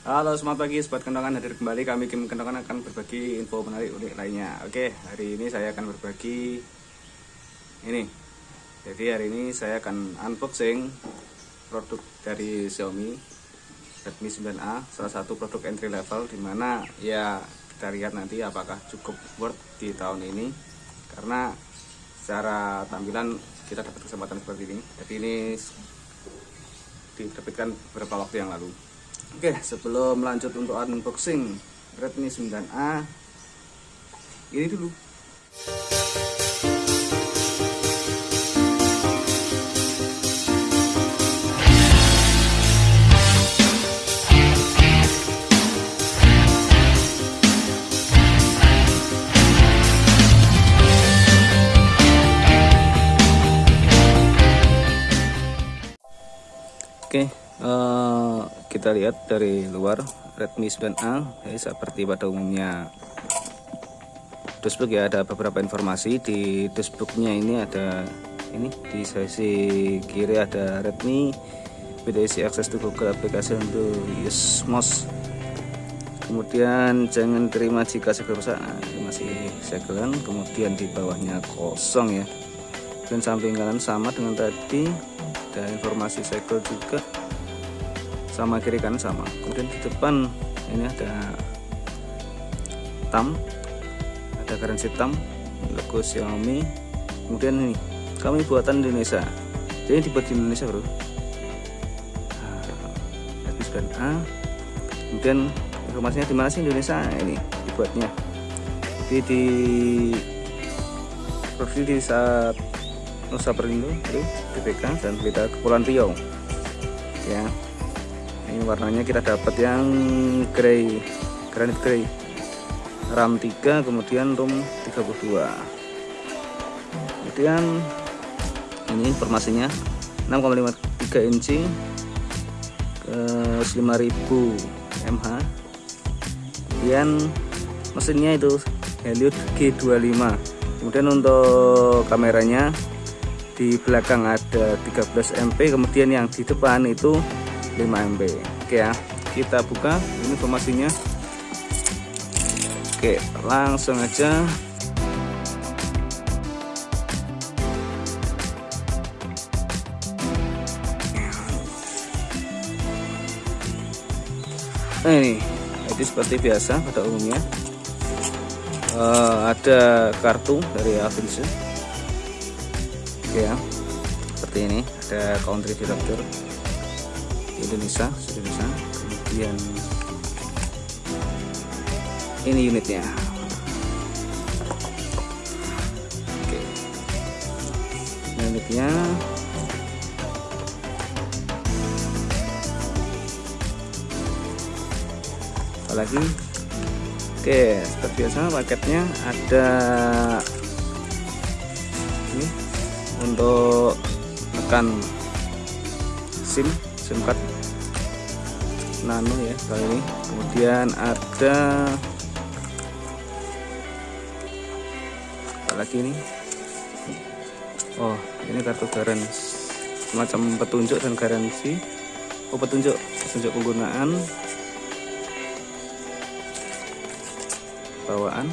Halo selamat pagi sobat kentongan. Hadir kembali. Kami Kim Kentongan akan berbagi info menarik unik lainnya. Oke hari ini saya akan berbagi ini. Jadi hari ini saya akan unboxing produk dari Xiaomi Redmi 9A salah satu produk entry level di mana ya kita lihat nanti apakah cukup worth di tahun ini. Karena secara tampilan kita dapat kesempatan seperti ini. Jadi ini diterbitkan beberapa waktu yang lalu Oke, sebelum lanjut untuk unboxing Redmi 9A Ini dulu. Oke, uh, kita lihat dari luar Redmi 9A ya, seperti pada umumnya. Dashboard ya ada beberapa informasi. Di dashboardnya ini ada ini di sisi kiri ada Redmi BTC akses to Google aplikasi untuk Yusmos kemudian jangan terima jika segera rusak. Nah, masih segelan kemudian di bawahnya kosong ya. Dan samping kanan sama dengan tadi ada informasi segel juga sama kiri kanan sama. Kemudian di depan ini ada tam ada garansi tam logo Xiaomi. Kemudian ini kami buatan Indonesia. Jadi dibuat di Indonesia bro. Nah, A. Kemudian informasinya di mana sih Indonesia? Ini dibuatnya. Jadi di produksi di saat Nusa Perindo itu BPK dan Pelita Kepulauan Riau. Ya warnanya kita dapat yang grey granit grey. RAM 3 kemudian ROM 32 kemudian ini informasinya 6,53 inci ke 5000 mAh kemudian mesinnya itu Helios G25 kemudian untuk kameranya di belakang ada 13 MP kemudian yang di depan itu 5 MP oke ya kita buka ini informasinya oke langsung aja. Nah ini jadi seperti biasa pada umumnya. Uh, ada kartu dari Avinci ya seperti ini ada country director. di Indonesia Indonesia. Kemudian ini unitnya. Oke. Ini unitnya. Apalagi oke seperti biasa paketnya ada ini untuk tekan SIM SIM card nano ya kali ini. Kemudian ada apa lagi ini? Oh ini kartu garansi semacam petunjuk dan garansi. Oh petunjuk petunjuk penggunaan. Bawaan.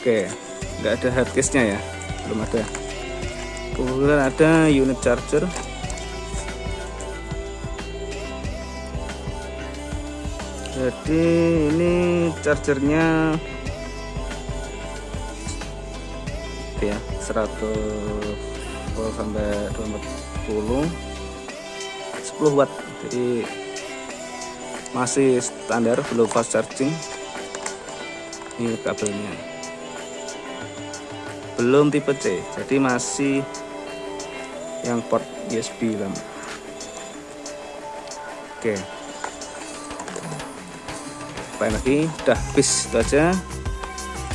Oke, nggak ada hardcase nya ya, belum ada. Kemudian ada unit charger. Jadi ini chargernya ya 100 volt sampai 240 10 watt jadi masih standar belum fast charging. Ini kabelnya. Belum tipe C jadi masih yang port USB RAM oke. Apa lagi udah habis itu aja.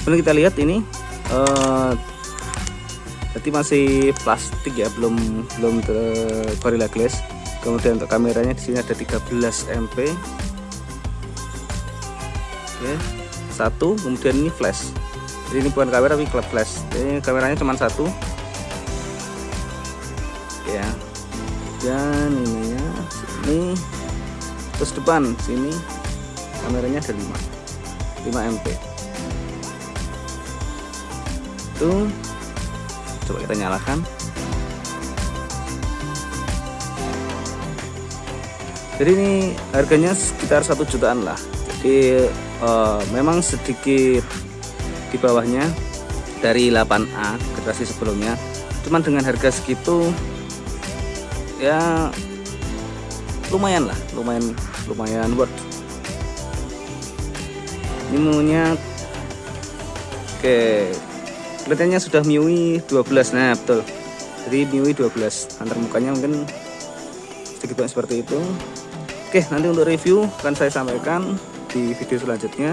Kemudian kita lihat ini uh, masih plastik ya belum belum Gorilla Glass. Kemudian untuk kameranya di sini ada 13 MP oke satu kemudian ini flash. Jadi ini bukan kamera tapi flash. Jadi kameranya cuma satu ya. Dan ini ya Redmi terus depan sini. Kameranya ada 5 5 MP itu. Coba kita nyalakan. Jadi ini harganya sekitar satu jutaan lah. Jadi uh, memang sedikit di bawahnya. Dari 8A generasi sebelumnya. Cuman dengan harga segitu ya lumayan lah lumayan lumayan worth ini oke kelihatannya sudah MIUI 12 nah betul. Jadi MIUI 12 antar mukanya mungkin sedikit banyak seperti itu. Oke nanti untuk review akan saya sampaikan di video selanjutnya.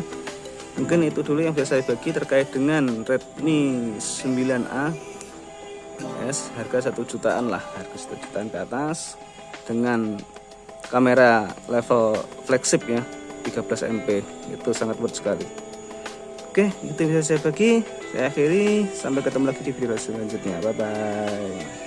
Mungkin itu dulu yang bisa saya bagi terkait dengan Redmi 9A yes, harga satu jutaan lah. Harga satu jutaan ke atas. Dengan kamera level flagship ya 13 MP itu sangat worth sekali. Oke itu bisa saya bagi. Saya akhiri. Sampai ketemu lagi di video selanjutnya. Bye bye